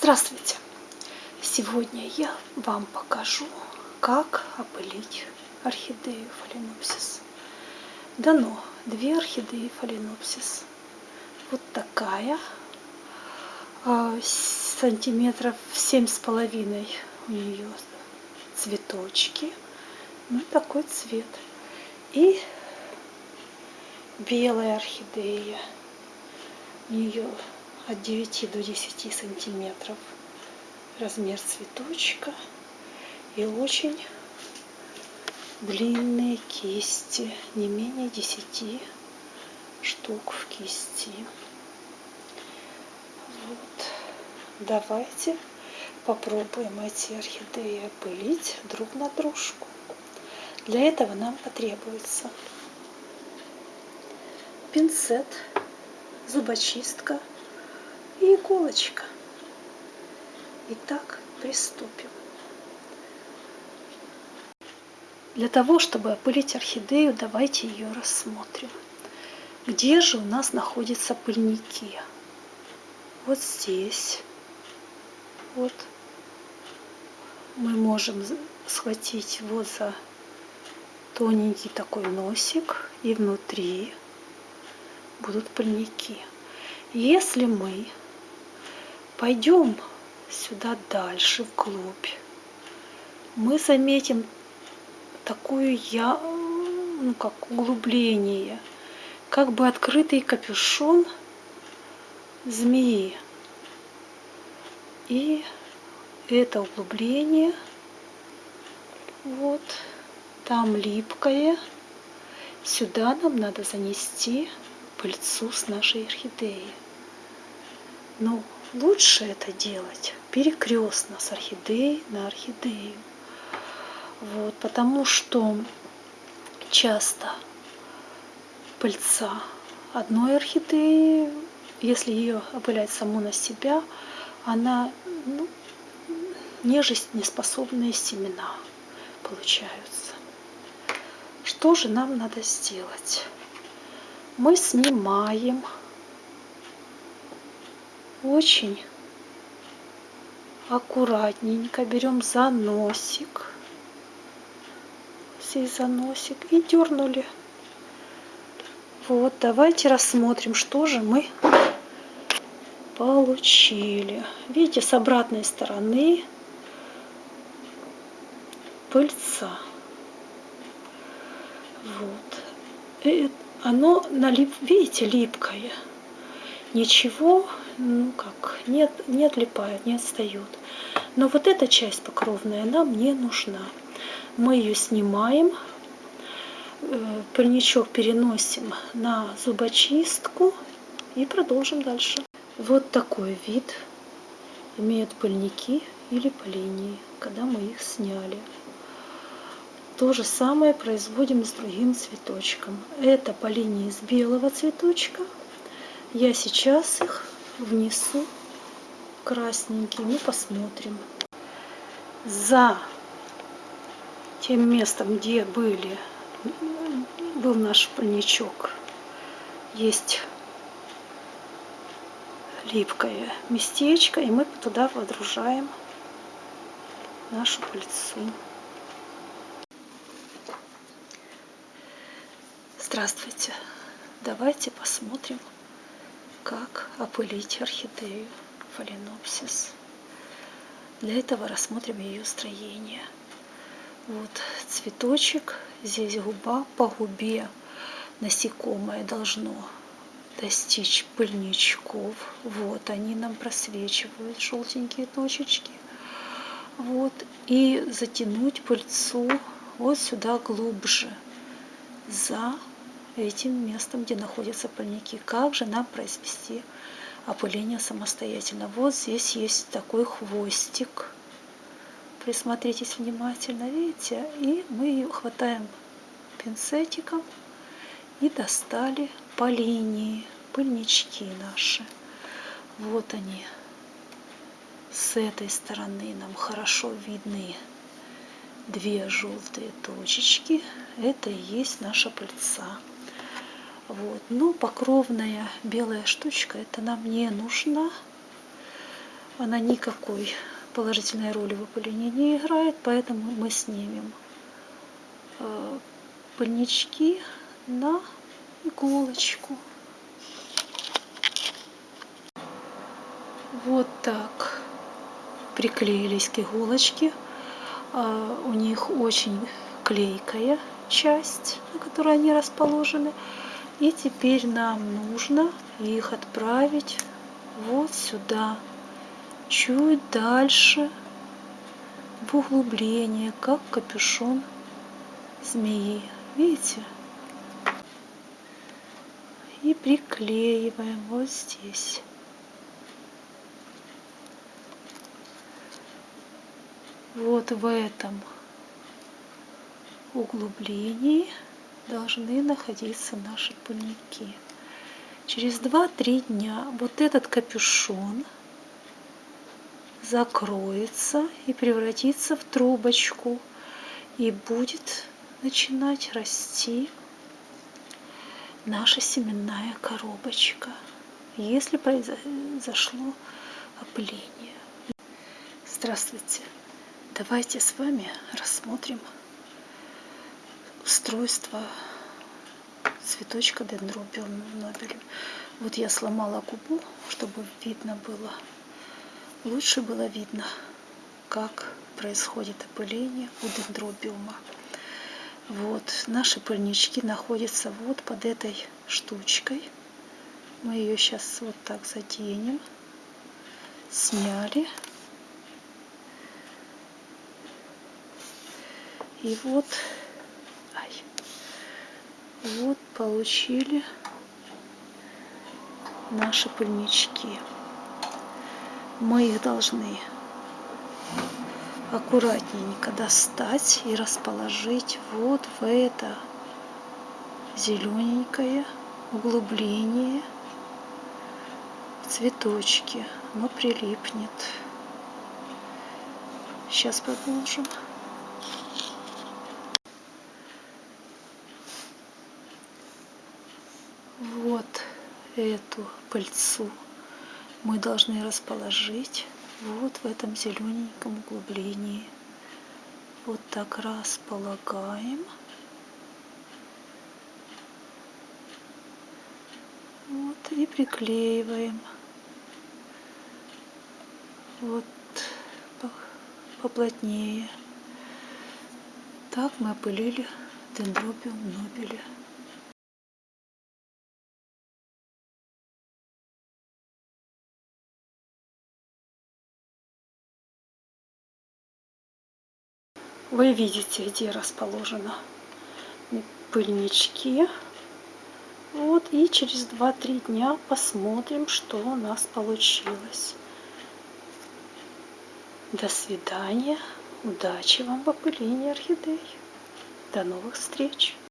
Здравствуйте! Сегодня я вам покажу, как опылить орхидею фаленопсис. Дано две орхидеи фаленопсис. Вот такая, а, сантиметров семь с половиной у нее цветочки. Ну, такой цвет. И белая орхидея. У нее от 9 до 10 сантиметров размер цветочка и очень длинные кисти, не менее 10 штук в кисти. Вот. Давайте попробуем эти орхидеи опылить друг на дружку. Для этого нам потребуется пинцет, зубочистка, и иголочка. Итак, приступим. Для того, чтобы опылить орхидею, давайте ее рассмотрим. Где же у нас находятся пыльники? Вот здесь. Вот. Мы можем схватить вот за тоненький такой носик, и внутри будут пыльники. Если мы Пойдем сюда дальше, вглубь. Мы заметим такую я, ну как углубление, как бы открытый капюшон змеи. И это углубление, вот, там липкое. Сюда нам надо занести пыльцу с нашей орхидеи. Ну, лучше это делать перекрестно с орхидеей на орхидею. Вот, потому что часто пыльца одной орхидеи, если ее опылять саму на себя, она ну, нежесть неспособные семена получаются. Что же нам надо сделать? Мы снимаем очень аккуратненько берем за носик, здесь за носик и дернули. Вот, давайте рассмотрим, что же мы получили. Видите, с обратной стороны пыльца. Вот. И оно, налип, видите, липкое. Ничего ну как, нет, не отлипают, не отстают. Но вот эта часть покровная нам не нужна. Мы ее снимаем, э, пыльничок переносим на зубочистку и продолжим дальше. Вот такой вид имеют пыльники или полинии, когда мы их сняли. То же самое производим с другим цветочком. Это полинии из белого цветочка. Я сейчас их внесу красненький. Мы посмотрим. За тем местом, где были, был наш пальничок, есть липкое местечко, и мы туда водружаем нашу пыльцу. Здравствуйте! Давайте посмотрим как опылить орхидею фаленопсис. Для этого рассмотрим ее строение. Вот цветочек, здесь губа, по губе насекомое должно достичь пыльничков. Вот они нам просвечивают, желтенькие точечки. Вот, и затянуть пыльцу вот сюда глубже, за этим местом, где находятся пыльники. Как же нам произвести опыление самостоятельно? Вот здесь есть такой хвостик. Присмотритесь внимательно, видите? И мы хватаем пинцетиком и достали по линии пыльнички наши. Вот они. С этой стороны нам хорошо видны две желтые точечки. Это и есть наша пыльца. Вот. Но покровная белая штучка, это нам не нужна. она никакой положительной роли в опылении не играет, поэтому мы снимем э, пыльнички на иголочку. Вот так приклеились к иголочке. А, у них очень клейкая часть, на которой они расположены. И теперь нам нужно их отправить вот сюда, чуть дальше, в углубление, как капюшон змеи. Видите? И приклеиваем вот здесь. Вот в этом углублении должны находиться наши пыльники. Через 2-3 дня вот этот капюшон закроется и превратится в трубочку и будет начинать расти наша семенная коробочка, если произошло опыление. Здравствуйте! Давайте с вами рассмотрим устройство цветочка дендробиум нобелем. Вот я сломала губу, чтобы видно было, лучше было видно, как происходит опыление у дендробиума. Вот, наши пыльнички находятся вот под этой штучкой. Мы ее сейчас вот так заденем. Сняли. И вот вот получили наши пыльнички. Мы их должны аккуратненько достать и расположить вот в это зелененькое углубление цветочки. Оно прилипнет. Сейчас продолжим. вот эту пыльцу мы должны расположить вот в этом зелененьком углублении. Вот так располагаем. Вот и приклеиваем. Вот поплотнее. Так мы опылили дендробиум нобеля. Вы видите, где расположены пыльнички. Вот, и через 2-3 дня посмотрим, что у нас получилось. До свидания. Удачи вам в опылении орхидей. До новых встреч.